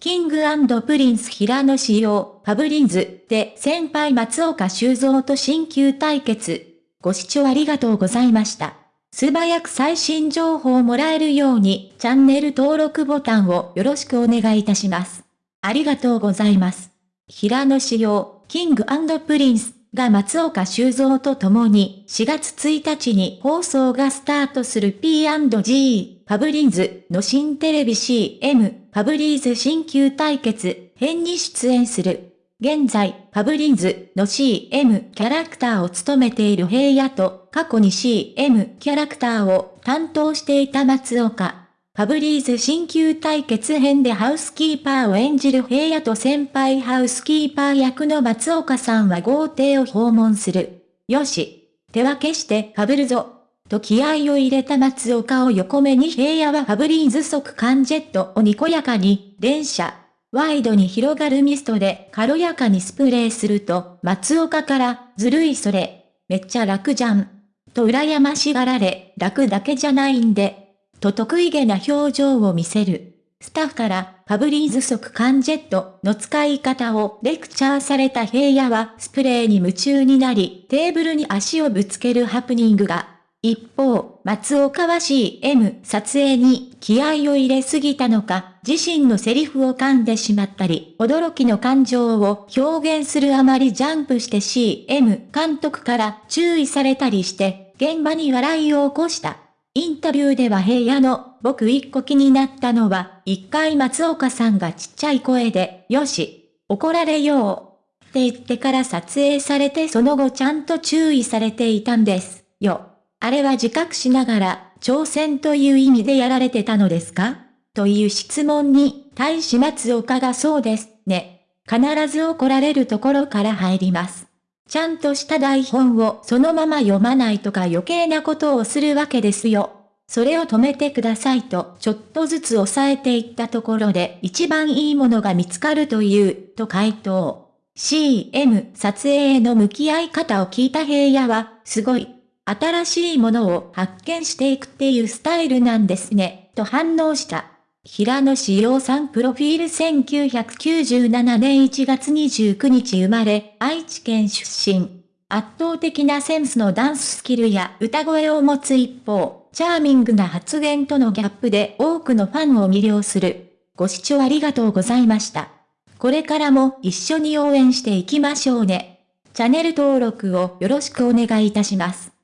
King & Prince 平野紫耀、ファブリーズで先輩松岡修造と新旧対決。ご視聴ありがとうございました。素早く最新情報をもらえるようにチャンネル登録ボタンをよろしくお願いいたします。ありがとうございます。平野紫耀、King & Prince が松岡修造と共に4月1日に放送がスタートする P&G ファブリーズの新テレビ CM ファブリーズ新旧対決編に出演する。現在、ファブリーズの CM キャラクターを務めている平野と過去に CM キャラクターを担当していた松岡。ファブリーズ新旧対決編でハウスキーパーを演じる平野と先輩ハウスキーパー役の松岡さんは豪邸を訪問する。よし。手分けしてファブるぞ。と気合を入れた松岡を横目に平野はファブリーズ速乾ジェットをにこやかに、電車、ワイドに広がるミストで軽やかにスプレーすると、松岡から、ずるいそれ、めっちゃ楽じゃん。と羨ましがられ、楽だけじゃないんで、と得意げな表情を見せる。スタッフからファブリーズ速乾ジェットの使い方をレクチャーされた平野はスプレーに夢中になりテーブルに足をぶつけるハプニングが。一方、松岡は CM 撮影に気合を入れすぎたのか、自身のセリフを噛んでしまったり、驚きの感情を表現するあまりジャンプして CM 監督から注意されたりして、現場に笑いを起こした。インタビューでは平野の、僕一個気になったのは、一回松岡さんがちっちゃい声で、よし、怒られよう。って言ってから撮影されてその後ちゃんと注意されていたんですよ。あれは自覚しながら、挑戦という意味でやられてたのですか？という質問に、大使松岡がそうですね。必ず怒られるところから入ります。ちゃんとした台本をそのまま読まないとか余計なことをするわけですよ。それを止めてくださいとちょっとずつ抑えていったところで一番いいものが見つかるという、と回答。CM 撮影への向き合い方を聞いた平野は、すごい。新しいものを発見していくっていうスタイルなんですね、と反応した。平野志陽さんプロフィール1997年1月29日生まれ、愛知県出身。圧倒的なセンスのダンススキルや歌声を持つ一方、チャーミングな発言とのギャップで多くのファンを魅了する。ご視聴ありがとうございました。これからも一緒に応援していきましょうね。チャンネル登録をよろしくお願いいたします。